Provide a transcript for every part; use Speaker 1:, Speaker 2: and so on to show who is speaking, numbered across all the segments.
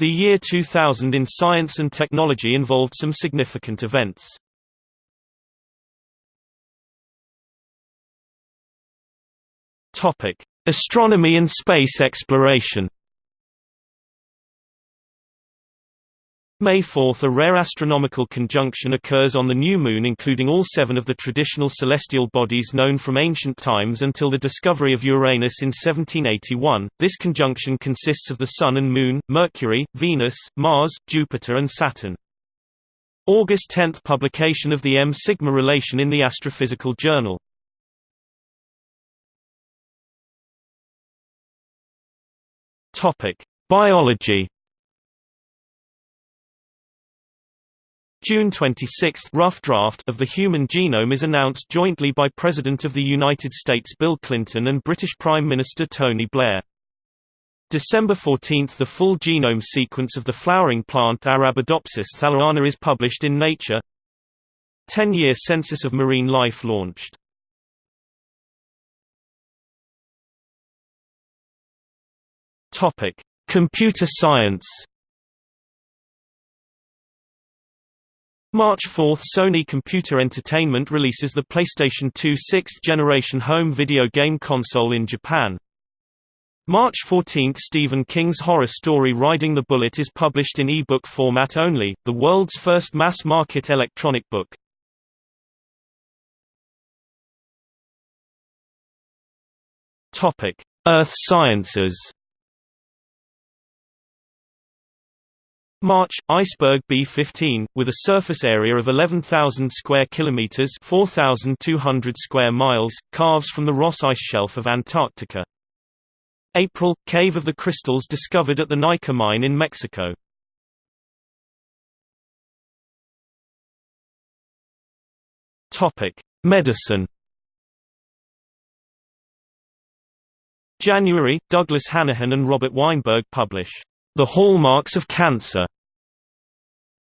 Speaker 1: The year 2000 in science and technology involved some significant events. Astronomy and space exploration. May 4 – A rare astronomical conjunction occurs on the new moon including all seven of the traditional celestial bodies known from ancient times until the discovery of Uranus in 1781. This conjunction consists of the Sun and Moon, Mercury, Venus, Mars, Jupiter and Saturn. August 10 – Publication of the M-sigma relation in the Astrophysical Journal. Biology June 26 rough draft of the human genome is announced jointly by President of the United States Bill Clinton and British Prime Minister Tony Blair. December 14 – The full genome sequence of the flowering plant Arabidopsis thaliana is published in Nature 10-year census of marine life launched. Computer science March 4 – Sony Computer Entertainment releases the PlayStation 2 sixth-generation home video game console in Japan. March 14 – Stephen King's horror story Riding the Bullet is published in e-book format only, the world's first mass-market electronic book. Earth sciences March iceberg B15 with a surface area of 11,000 square kilometers, 4,200 square miles, calves from the Ross Ice Shelf of Antarctica. April cave of the crystals discovered at the Naica mine in Mexico. Topic: Medicine January, Douglas Hanahan and Robert Weinberg publish the Hallmarks of Cancer.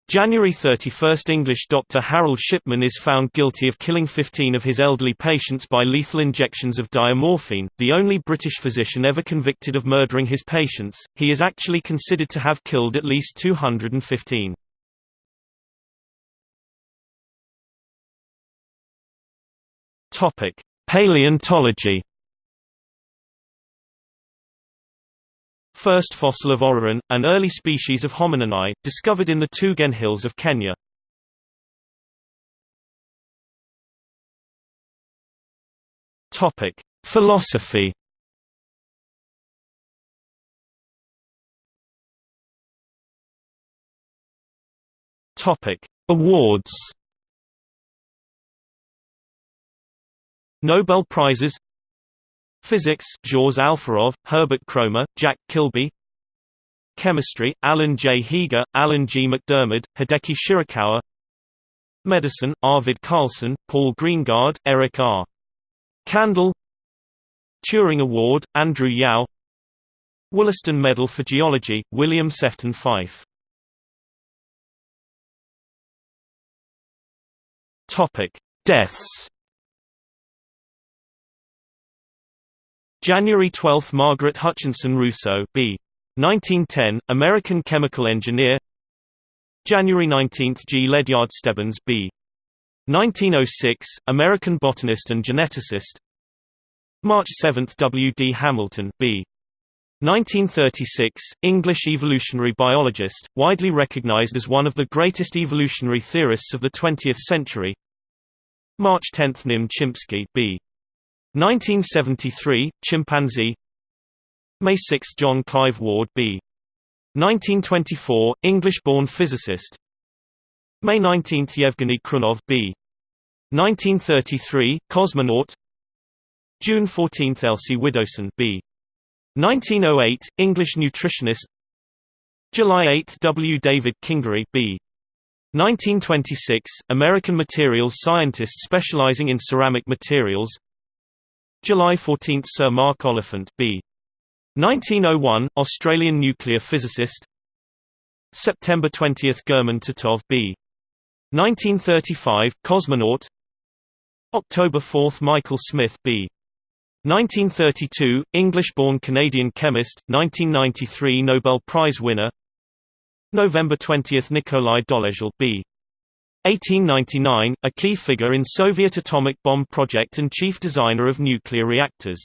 Speaker 1: January 31 – English doctor Harold Shipman is found guilty of killing 15 of his elderly patients by lethal injections of diamorphine, the only British physician ever convicted of murdering his patients, he is actually considered to have killed at least 215. Paleontology First fossil of Orrorin, an early species of homininae, discovered in the Tugen Hills of Kenya. Topic: Philosophy. Topic: Awards. Nobel Prizes Physics Zhores Alferov, Herbert Kroemer, Jack Kilby Chemistry Alan J. Heeger, Alan G. MacDiarmid, Hideki Shirakawa Medicine Arvid Carlsson, Paul Greengard, Eric R. Kandel Turing Award, Andrew Yao Wollaston Medal for Geology, William Sefton Fyfe Deaths January 12 – Margaret Hutchinson Rousseau B. 1910, American chemical engineer January 19 – G. Ledyard Stebbins B. 1906, American botanist and geneticist March 7 – W. D. Hamilton B. 1936, English evolutionary biologist, widely recognized as one of the greatest evolutionary theorists of the 20th century March 10 – Nim Chimpsky B. 1973, Chimpanzee May 6 John Clive Ward B. 1924, English-born physicist May 19 Yevgeny Khrunov B. 1933, cosmonaut June 14 Elsie Widdowson B. 1908, English nutritionist July 8 W. David Kingery B. 1926, American materials scientist specializing in ceramic materials July 14 – Sir Mark Oliphant B. 1901, Australian nuclear physicist September 20 – German Titov B. 1935, cosmonaut October 4 – Michael Smith B. 1932, English-born Canadian chemist, 1993 Nobel Prize winner November 20 – Nikolai Dolezhal b. 1899, a key figure in Soviet atomic bomb project and chief designer of nuclear reactors.